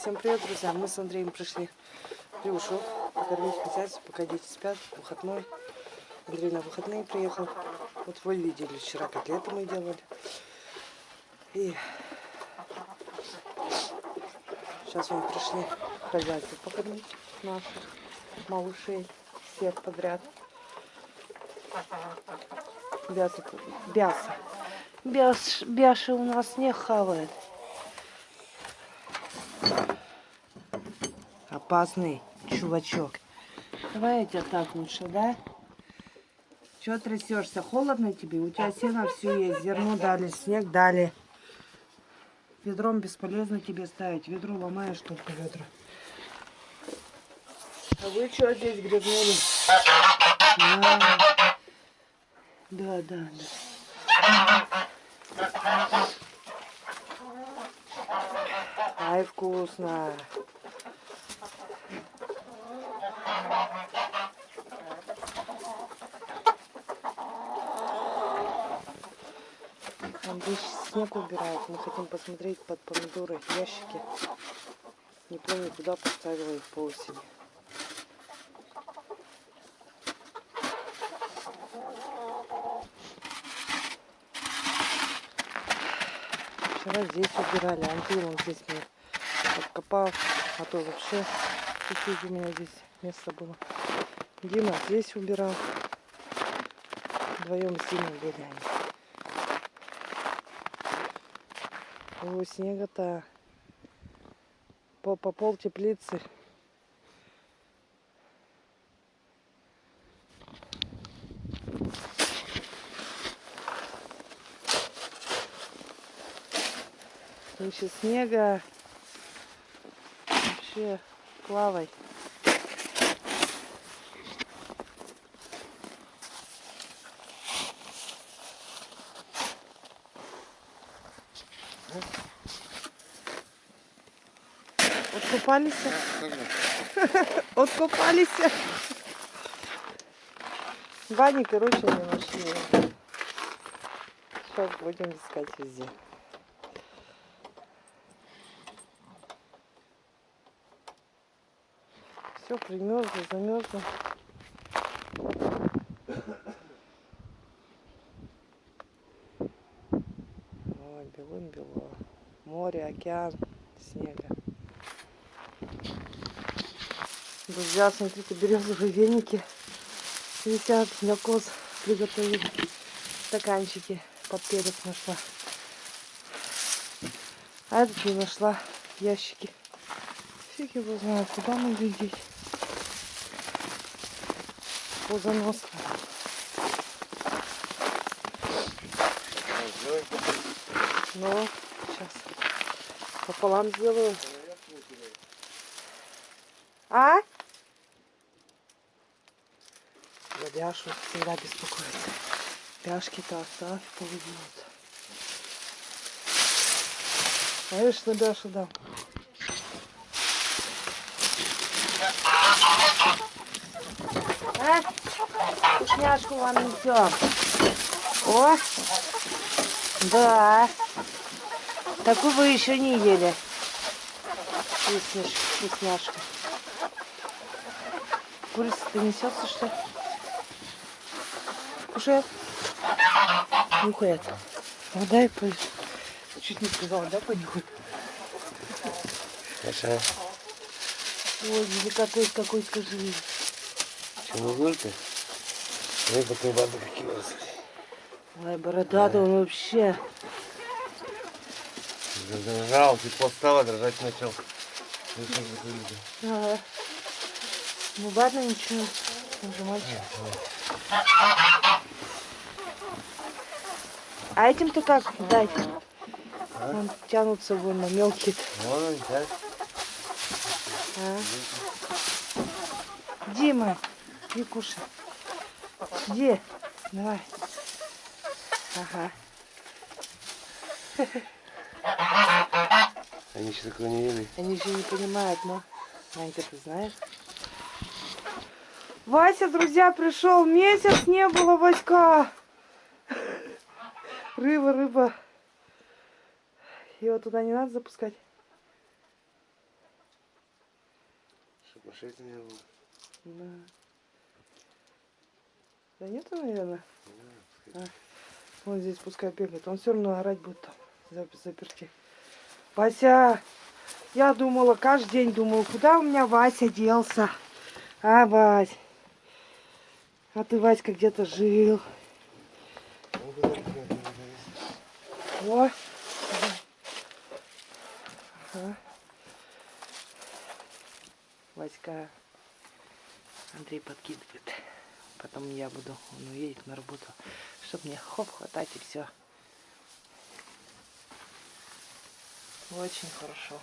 Всем привет, друзья! Мы с Андреем пришли в Плюшу покормить хозяйство, пока дети спят, выходной. Андрей на выходные приехал. Вот вы видели, вчера котлеты мы делали. И сейчас мы пришли хозяйство покормить наших малышей, всех подряд. Бяса, бяса. Бяш, бяши у нас не хавает. Опасный чувачок. Давай я тебя так лучше, да? Чего трясешься? Холодно тебе? У тебя сено все есть. Зерно дали, снег дали. Ведром бесполезно тебе ставить. Ведро ломаешь только ведро. А вы что здесь гребнули? А, да, да, да. Ай, вкусно. Андрей снег убирает. Мы хотим посмотреть под помидоры ящики. Не помню, куда поставила их по осени. Вчера здесь убирали. Андрей он здесь мне подкопал. А то вообще чуть-чуть у меня здесь место было. Дима здесь убирал. Вдвоем с Димой они. О, снега-то по, по пол теплицы. Еще снега. Вообще плавай. Откупались? Откупались. Вани, короче, не нашли. Сейчас будем искать везде. Все примерзло, замерзло. Ой, белым-бело. Море, океан, снега. Друзья, смотрите, березовые веники висят для коз. Приготовили стаканчики под перец нашла. А этот не нашла ящики. Фиг его знает, куда мы видеть. Позанос. Ну, сейчас пополам сделаю. А? За Бяшу всегда беспокоится. Бяшки-то оставь, повезет. Конечно, Бяшу дам. А? Вкусняшку вам несем. О! Да. Такую вы еще не ели. Вкусняшка. Курица-то несется, что ли? Кушает? Нюхает. Ну дай по... Чуть не сказала, да, понюхай? Хорошо. Ой, деликатес какой, скажи. Чего только? Рыба ты воду какие Ой, бородатый он вообще. Задрожал, тепло стало, дрожать начал. Ага. Ну ладно, ничего. Мальчик. А этим-то как дать? А? Он тянутся вон на мелкие. Вон он, да? А? Дима, иди кушай. Иди, давай. Ага. Они еще такого не ели. Они еще не понимают, но... Манька, ты знаешь? Вася, друзья, пришел. Месяц не было, Васька. Рыба, рыба. Его туда не надо запускать. Кушать не было. Да. Да нету, наверное. Да, Вот здесь пускай бегает. Он все равно орать будет там. зап- Заперти. Вася! Я думала, каждый день думала, куда у меня Вася делся? А, Вась? А ты, Васька, где-то жил. О. Васька. Андрей подкидывает. Потом я буду, он уедет на работу, чтобы мне хоп хватать и все. Очень хорошо.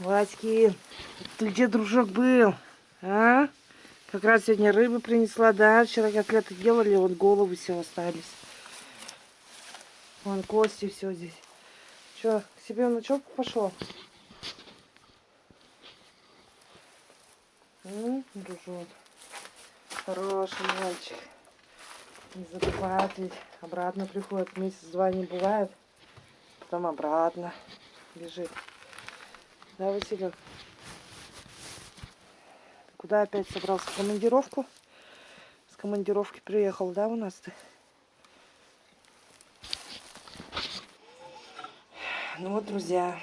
Васькин, ты где, дружок, был? А? Как раз сегодня рыбы принесла, да? Вчера котлеты делали, вот головы все остались. Вон кости все здесь. Че, к себе в ночевку пошел? М, Дружок. Хороший мальчик. Не забывает ведь. Обратно приходит. Месяц-два не бывает. Потом обратно бежит. Да, Василек? Куда опять собрался? В командировку? С командировки приехал, да, у нас ты? Ну вот, друзья,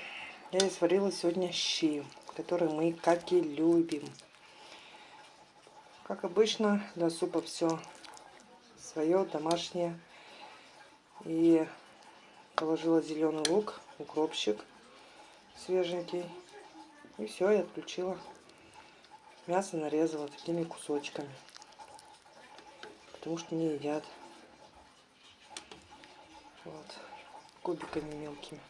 я сварила сегодня щи, которые мы, как и любим. Как обычно, для супа все свое, домашнее. И положила зеленый лук, укропчик свеженький. И все, я отключила. Мясо нарезала такими кусочками. Потому что не едят. Вот. Кубиками мелкими.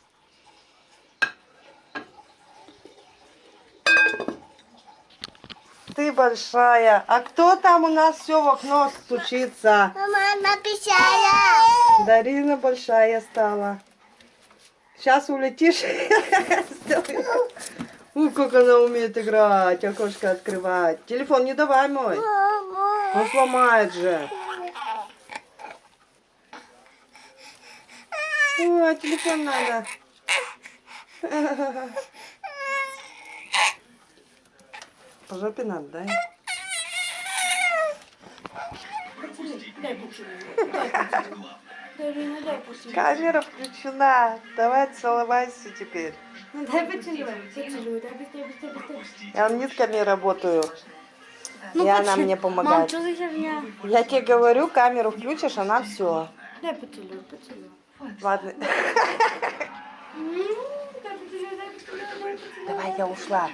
Ты большая. А кто там у нас все в окно стучится? Мама написала. Дарина большая стала. Сейчас улетишь. Ух, как она умеет играть, окошко открывать. Телефон не давай мой. Он сломает же. О, телефон надо. По жопе надо, да? Камера включена. Давай целовайся теперь. Ну дай быстрее, быстрее, быстрее. Я нитками работаю. Ну, и она мне Мам, помогает. что за херня? Я тебе говорю, камеру включишь, она все. Дай поцелуй, поцелуй. Ладно. Поцелуй. Давай, я ушла.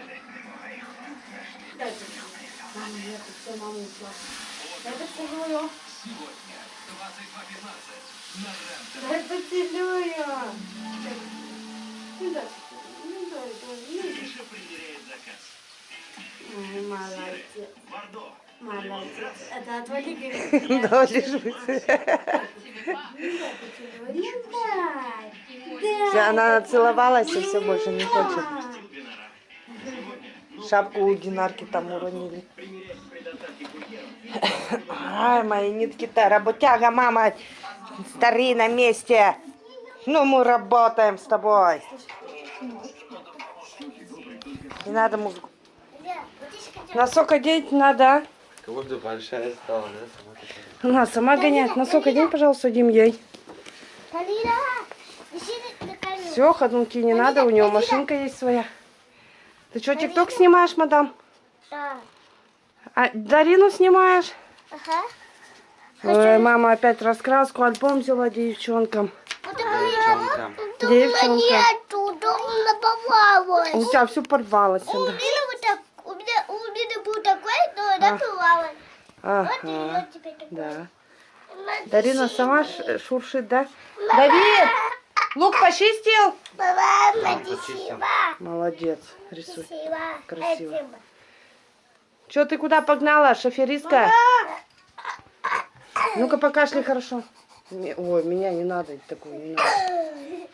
Поцелуй. Мама, нет, все, мама ушла. Дай поцелую. Дай поцелую. Ну дай, ну дай, дай, ну. Ой, молодец. Молодец. Это отвали, говорит. Да, лежит. Ну дай. Всё, Она целовалась и все больше не хочет. Шапку у Динарки там уронили. Ай, мои нитки-то, работяга, мама, стари на месте. Ну, мы работаем с тобой. Не надо музыку. Носок одеть надо. Как будто большая стала, да? Она сама гоняет. Носок одень, пожалуйста, Дим, ей. Все, ходунки не надо, у него машинка есть своя. Ты что, тикток снимаешь, мадам? Да. А Дарину снимаешь? Ага. Ой, мама опять раскраску, альбом взяла девчонкам. Девчонкам. Девчонкам. Нету, дома. У тебя все порвалось. У Да. меня вот так, у меня, у меня был такой, но она порвалась. Вот Ага, ее теперь такой. да. Дарина сама шуршит, да? Давид! Лук почистил? Мама, Мам, спасибо. Молодец, рисуй. Спасибо. Красиво. Спасибо. Че ты куда погнала, шоферистка? Ну-ка покашляй хорошо. Ой, меня не надо такую, не надо.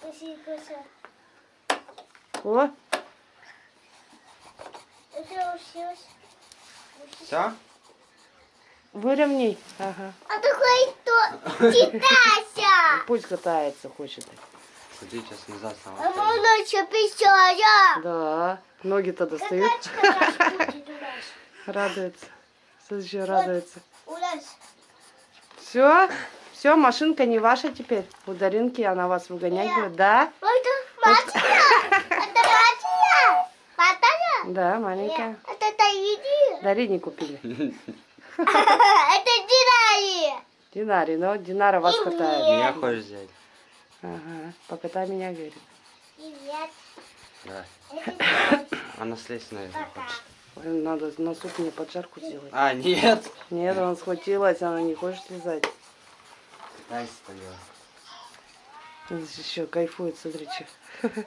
Спасибо. О. Все? выровняй. Ага. А такой что? Читайся. Пусть катается, хочет. Ходи сейчас назад А сама. можно еще пищая. Да. Ноги-то достают. Радуется. Слушай, радуется. У нас Все? Все, машинка не ваша теперь. У Даринки она вас выгонять будет, да? это матча. Это. Да, маленькая. Это. Дарине купили. Это Динари. Динаре, но Динара вас катает. Меня хочешь взять? Ага, покатай меня, говорит. Привет. Да. Она слезть, наверное, хочет. Ой, Надо на суп мне поджарку сделать. А, нет. Нет, она схватилась, она не хочет слезать. Дай стояла. Здесь еще кайфует, смотрите.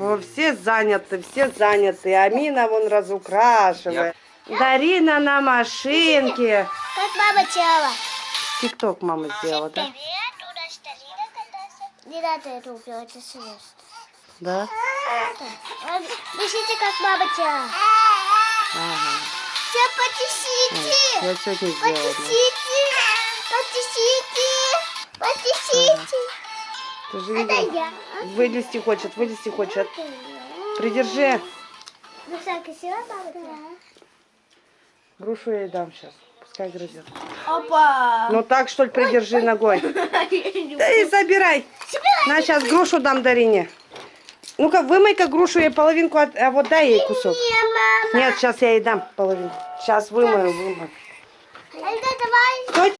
О, все заняты, все заняты. Амина вон разукрашивает. Дарина на машинке. Как мама делала. Тикток мама сделала, да? Привет, у нас Тарина катается. Не надо это убивать, это серьезно. Да? Пишите, как мама делала. Ага. Все потисите. Я сегодня сделала. Потисите. Ты же Это видела? я. Вылезти хочет, вылезти хочет. Придержи. Ну? Грушу я ей дам сейчас. Пускай грызет. Опа. Ну так, что ли, придержи ногой. Да и забирай. На, сейчас грушу дам Дарине. Ну-ка, вымой-ка грушу ей половинку, от- а вот дай ей кусок. Не, мама. Нет, сейчас я ей дам половинку. Сейчас вымою, вымою. Это давай. Стой.